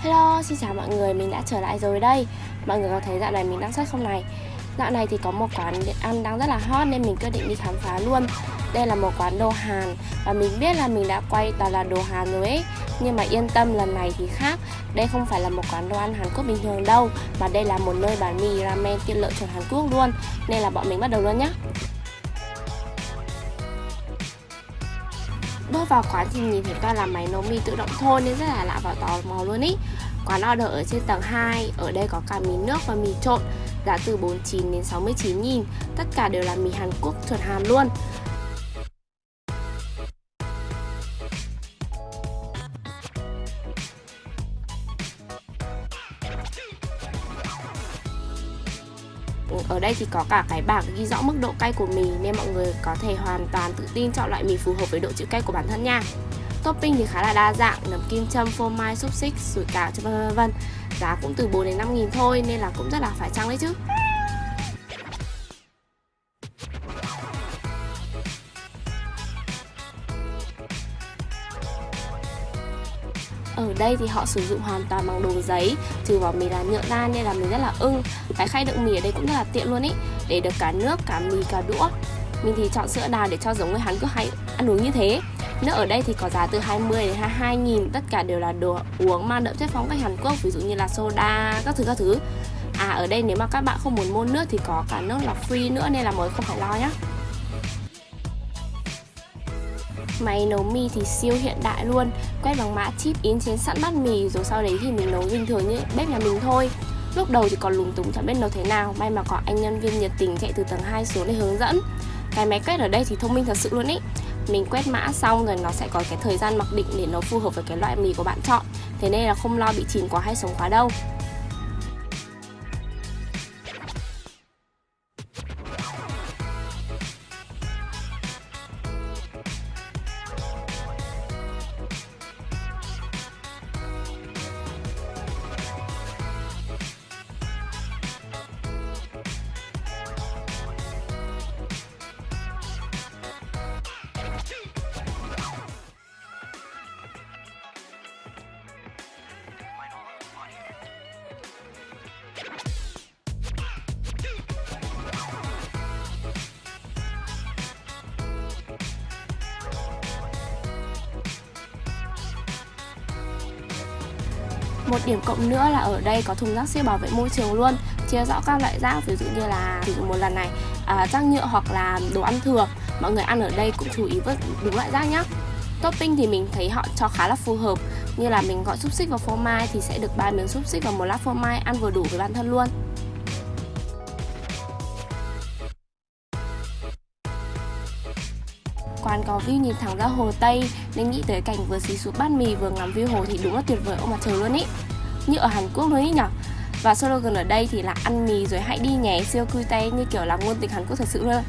Hello, xin chào mọi người, mình đã trở lại rồi đây. Mọi người có thấy dạo này mình đang xuất không này? Dạo này thì có một quán ăn đang rất là hot nên mình quyết định đi khám phá luôn. Đây là một quán đồ Hàn Và mình biết là mình đã quay toàn là đồ Hàn rồi ấy. Nhưng mà yên tâm lần này thì khác. Đây không phải là một quán đồ ăn Hàn Quốc bình thường đâu Mà đây là một nơi bán mì ramen tiện lợi chuẩn Hàn Quốc luôn. Nên là bọn mình bắt đầu luôn nhé Bước vào quán thì nhìn thấy toàn là máy nấu mì tự động thôi nên rất là lạ và tò mò luôn ý. Quán order ở trên tầng 2, ở đây có cả mì nước và mì trộn Giá từ 49 đến 69 nghìn. Tất cả đều là mì Hàn Quốc chuẩn Hàn luôn. Ừ, ở đây thì có cả cái bảng ghi rõ mức độ cay của mì nên mọi người có thể hoàn toàn tự tin chọn loại mì phù hợp với độ chịu cay của bản thân nha. Topping thì khá là đa dạng, nấm kim châm, phô mai, xúc xích, sủi cảo, vân vân Giá cũng từ 4 đến 5 nghìn thôi nên là cũng rất là phải chăng đấy chứ. Ở đây thì họ sử dụng hoàn toàn bằng đồ giấy Trừ vỏ mì là nhựa ra nên là mình rất là ưng. Cái khay đựng mì ở đây cũng rất là tiện luôn ý Để được cả nước, cả mì, cả đũa. Mình thì chọn sữa đào để cho giống người Hàn Quốc hay ăn uống như thế. Nước ở đây thì có giá từ 20 đến 22 nghìn Tất cả đều là đồ uống mang đậm chất phong cách Hàn Quốc Ví dụ như là soda, các thứ các thứ. À ở đây nếu mà các bạn không muốn mua nước thì có cả nước lọc free nữa Nên là mới không phải lo nhá. Máy nấu mì thì siêu hiện đại luôn Quét bằng mã chip in trên sẵn bát mì Rồi sau đấy thì mình nấu bình thường như bếp nhà mình thôi. Lúc đầu thì còn lúng túng chẳng biết nấu thế nào May mà có anh nhân viên nhiệt tình chạy từ tầng 2 xuống để hướng dẫn. Cái máy quét ở đây thì thông minh thật sự luôn ý mình quét mã xong rồi nó sẽ có cái thời gian mặc định để nó phù hợp với cái loại mì của bạn chọn. Thế nên là không lo bị chìm quá hay sống quá đâu. Một điểm cộng nữa là ở đây có thùng rác siêu bảo vệ môi trường luôn Chia rõ các loại rác ví dụ như là sử dụng một lần này à, rác nhựa hoặc là đồ ăn thừa. Mọi người ăn ở đây cũng chú ý vứt đúng loại rác nhé Topping thì mình thấy họ cho khá là phù hợp Như là mình gọi xúc xích và phô mai thì sẽ được ba miếng xúc xích và một lát phô mai ăn vừa đủ với bản thân luôn. Quán có view nhìn thẳng ra hồ Tây, nên nghĩ tới cảnh vừa xí xuống bát mì vừa ngắm view hồ thì đúng là tuyệt vời ông mặt trời luôn ý. Như ở Hàn Quốc luôn ý nhở? Và slogan ở đây thì là ăn mì rồi hãy đi nhé, siêu cư tay, như kiểu là ngôn tình Hàn Quốc thật sự luôn.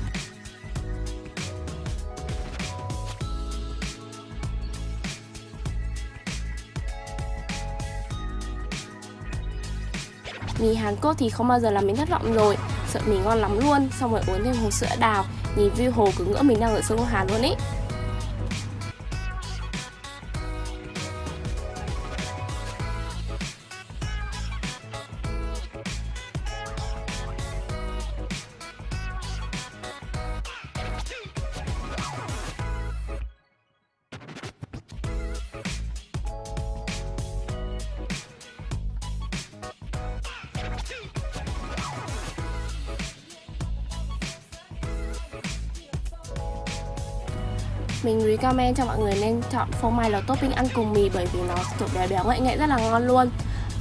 Mì Hàn Quốc thì không bao giờ làm mình thất vọng rồi. Sợ mì ngon lắm luôn. Xong rồi uống thêm hồ sữa đào. Nhìn view hồ cứ ngỡ mình đang ở sông Hàn luôn ý. Mình recommend cho mọi người nên chọn phô mai là topping ăn cùng mì bởi vì nó kiểu béo béo ngậy ngậy rất là ngon luôn.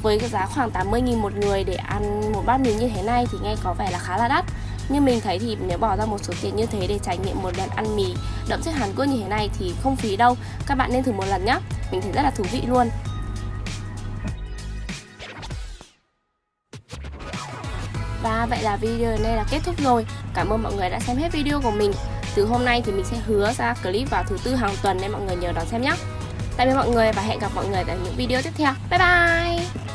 Với cái giá khoảng 80.000 một người để ăn một bát mì như thế này thì nghe có vẻ là khá là đắt. Nhưng mình thấy thì nếu bỏ ra một số tiền như thế để trải nghiệm một lần ăn mì đậm chất Hàn Quốc như thế này thì không phí đâu. Các bạn nên thử một lần nhé Mình thấy rất là thú vị luôn. Và vậy là video này là kết thúc rồi. Cảm ơn mọi người đã xem hết video của mình từ hôm nay thì mình sẽ hứa ra clip vào thứ tư hàng tuần nên mọi người nhớ đón xem nhé Tạm biệt mọi người và hẹn gặp mọi người tại những video tiếp theo. Bye bye!